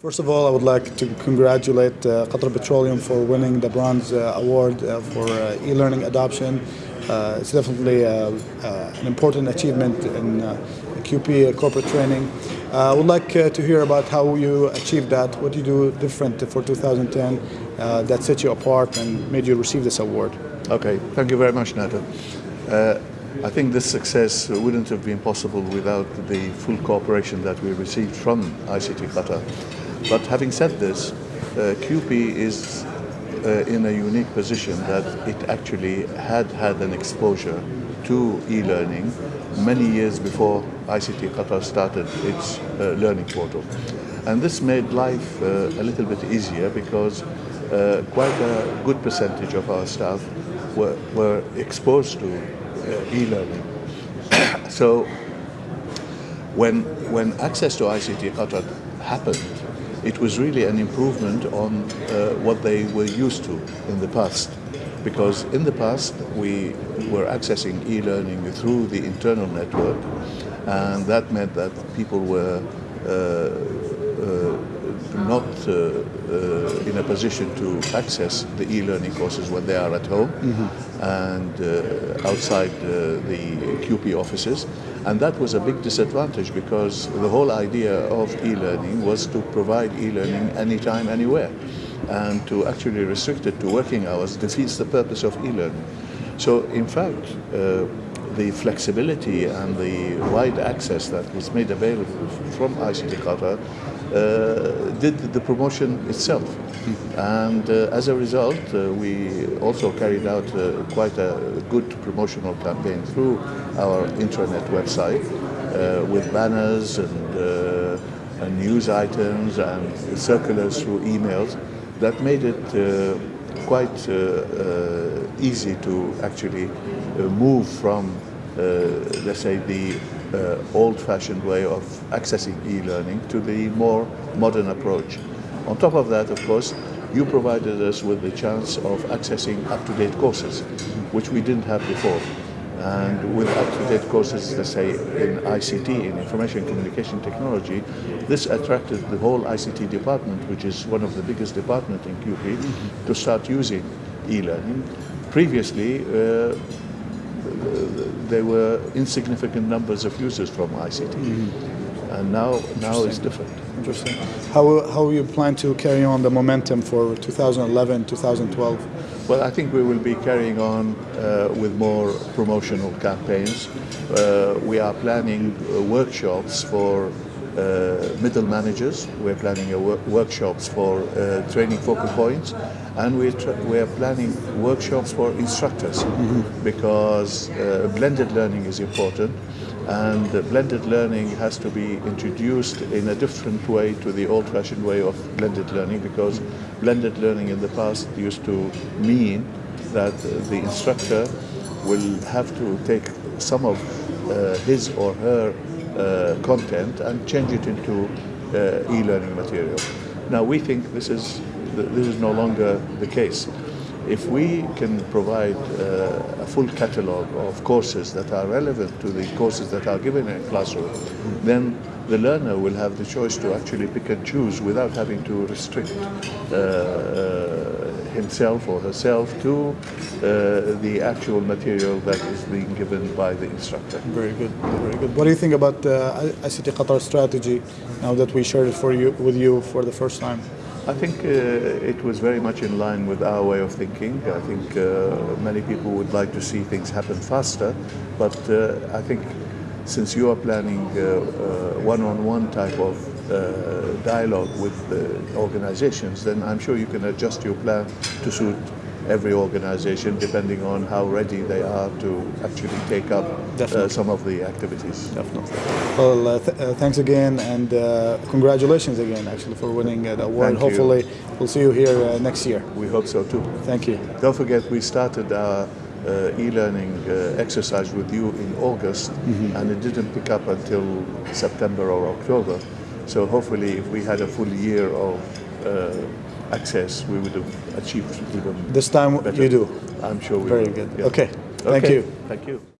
First of all, I would like to congratulate uh, Qatar Petroleum for winning the Bronze uh, Award uh, for uh, e-learning adoption. Uh, it's definitely uh, an important achievement in QP corporate training. I would like to hear about how you achieved that, what you do different for 2010 uh, that set you apart and made you receive this award. Okay, thank you very much. Uh, I think this success wouldn't have been possible without the full cooperation that we received from ICT Qatar. But having said this, uh, QP is uh, in a unique position that it actually had had an exposure to e-learning many years before ICT Qatar started its uh, learning portal. And this made life uh, a little bit easier because uh, quite a good percentage of our staff were, were exposed to uh, e-learning. so when, when access to ICT Qatar happened, it was really an improvement on uh, what they were used to in the past. Because in the past, we were accessing e-learning through the internal network, and that meant that people were uh, uh, not uh, uh, in a position to access the e-learning courses when they are at home mm -hmm. and uh, outside the QP offices. And that was a big disadvantage because the whole idea of e-learning was to provide e-learning anytime, anywhere. And to actually restrict it to working hours defeats the purpose of e-learning. So in fact, uh, the flexibility and the wide access that was made available from ICT Qatar uh, did the promotion itself. And uh, as a result, uh, we also carried out uh, quite a good promotional campaign through our intranet website uh, with banners and, and, news items and circulars through emails that made it quite easy to actually move from, let's say, the uh, old-fashioned way of accessing e-learning to the more modern approach. On top of that, of course, you provided us with the chance of accessing up-to-date courses, which we didn't have before. And with up-to-date courses, let's say in ICT, in Information Communication Technology, this attracted the whole ICT department, which is one of the biggest departments in QP, to start using e-learning. Previously, uh, there were insignificant numbers of users from ICT. Mm -hmm. And now, now it's different. Interesting. How, how you plan to carry on the momentum for 2011, 2012? Well, I think we will be carrying on uh, with more promotional campaigns. Uh, we are planning uh, workshops for middle managers. We're planning wor workshops for uh, training focal points, and we're, we're planning workshops for instructors mm -hmm. because uh, blended learning is important. And blended learning has to be introduced in a different way to the old-fashioned way of blended learning because blended learning in the past used to mean that the instructor will have to take some of uh, his or her uh, content and change it into uh, e-learning material. Now we think this is this is no longer the case. If we can provide uh, a full catalog of courses that are relevant to the courses that are given in a classroom, then the learner will have the choice to actually pick and choose without having to restrict uh, uh, himself or herself to uh, the actual material that is being given by the instructor. Very good, very good. What do you think about uh, ICT Qatar strategy now that we shared it for you with you for the first time? I think uh, it was very much in line with our way of thinking. I think uh, many people would like to see things happen faster, but uh, I think since you are planning uh, one-on-one -on -one type of dialogue with the organizations, then I'm sure you can adjust your plan to suit every organization depending on how ready they are to actually take up uh, some of the activities. Definitely. Well, uh, th uh, thanks again and uh, congratulations again actually for winning uh, the award. Thank Hopefully you. we'll see you here uh, next year. We hope so too. Thank you. Don't forget we started our e-learning exercise with you in August mm -hmm. and it didn't pick up until September or October. So hopefully if we had a full year of uh, access, we would have achieved even This time better. you do? I'm sure we Very will. good. Yeah. Okay. Thank okay. you. Thank you.